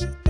Bye.